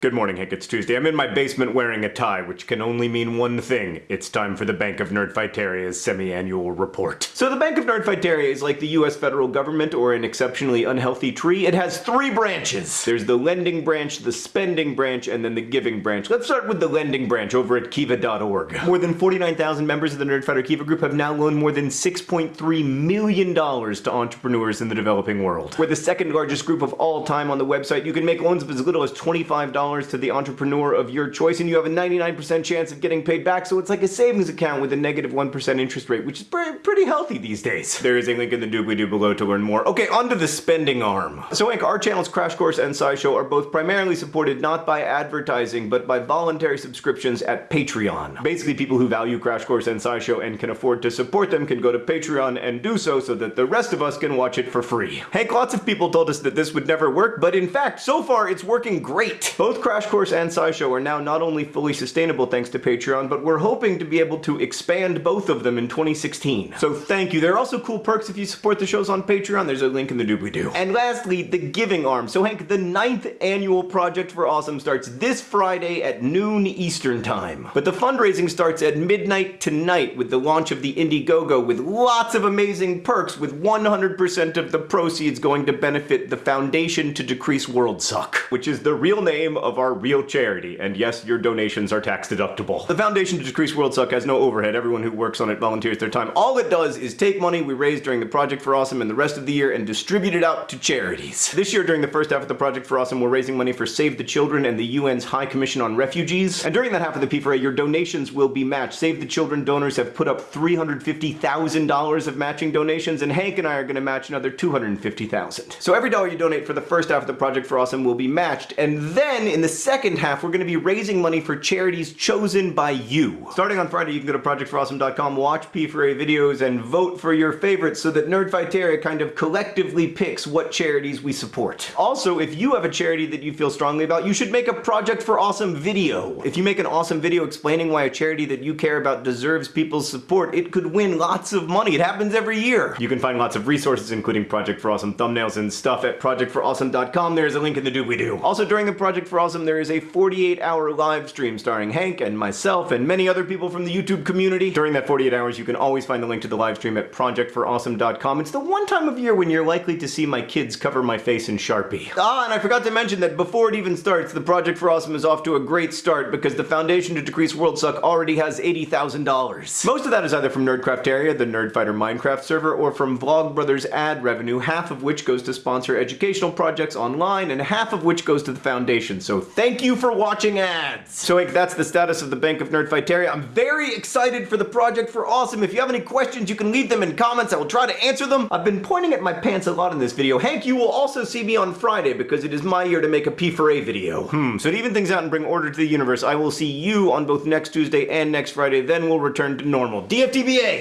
Good morning, Hank. It's Tuesday. I'm in my basement wearing a tie, which can only mean one thing. It's time for the Bank of Nerdfighteria's semi-annual report. So the Bank of Nerdfighteria is like the US federal government or an exceptionally unhealthy tree. It has three branches. There's the lending branch, the spending branch, and then the giving branch. Let's start with the lending branch over at kiva.org. More than 49,000 members of the Nerdfighter Kiva group have now loaned more than $6.3 million to entrepreneurs in the developing world. We're the second largest group of all time on the website. You can make loans of as little as $25 to the entrepreneur of your choice, and you have a 99% chance of getting paid back, so it's like a savings account with a negative 1 interest rate, which is pretty healthy these days. There is a link in the doobly-doo below to learn more. Okay, onto the spending arm. So Hank, our channels Crash Course and SciShow are both primarily supported not by advertising, but by voluntary subscriptions at Patreon. Basically, people who value Crash Course and SciShow and can afford to support them can go to Patreon and do so so that the rest of us can watch it for free. Hank, lots of people told us that this would never work, but in fact, so far it's working great. Both both Crash Course and SciShow are now not only fully sustainable thanks to Patreon, but we're hoping to be able to expand both of them in 2016. So thank you. There are also cool perks if you support the shows on Patreon. There's a link in the doobly-doo. And lastly, the giving arm. So Hank, the ninth annual Project for Awesome starts this Friday at noon Eastern Time. But the fundraising starts at midnight tonight with the launch of the Indiegogo with lots of amazing perks with 100% of the proceeds going to benefit the Foundation to Decrease World Suck, which is the real name of our real charity, and yes, your donations are tax deductible. The Foundation to Decrease World Suck has no overhead. Everyone who works on it volunteers their time. All it does is take money we raise during the Project for Awesome and the rest of the year and distribute it out to charities. This year, during the first half of the Project for Awesome, we're raising money for Save the Children and the UN's High Commission on Refugees. And during that half of the P4A, your donations will be matched. Save the Children donors have put up $350,000 of matching donations, and Hank and I are going to match another $250,000. So every dollar you donate for the first half of the Project for Awesome will be matched, and then in the second half, we're going to be raising money for charities chosen by you. Starting on Friday, you can go to projectforawesome.com, watch P4A videos, and vote for your favorites so that Nerdfighteria kind of collectively picks what charities we support. Also, if you have a charity that you feel strongly about, you should make a Project for Awesome video. If you make an awesome video explaining why a charity that you care about deserves people's support, it could win lots of money. It happens every year. You can find lots of resources, including Project for Awesome thumbnails and stuff at projectforawesome.com. There's a link in the doobly-doo. Also, during the Project for Awesome, there is a 48 hour live stream starring Hank and myself and many other people from the YouTube community. During that 48 hours, you can always find the link to the live stream at projectforawesome.com. It's the one time of year when you're likely to see my kids cover my face in Sharpie. Ah, and I forgot to mention that before it even starts, the Project for Awesome is off to a great start because the Foundation to Decrease World Suck already has $80,000. Most of that is either from Nerdcrafteria, the Nerdfighter Minecraft server, or from Vlogbrothers ad revenue, half of which goes to sponsor educational projects online and half of which goes to the Foundation. So thank you for watching ads. So like, that's the status of the Bank of Nerdfighteria. I'm very excited for the project for Awesome. If you have any questions, you can leave them in comments. I will try to answer them. I've been pointing at my pants a lot in this video. Hank, you will also see me on Friday because it is my year to make a P4A video. Hmm, so to even things out and bring order to the universe, I will see you on both next Tuesday and next Friday. Then we'll return to normal. DFTBA!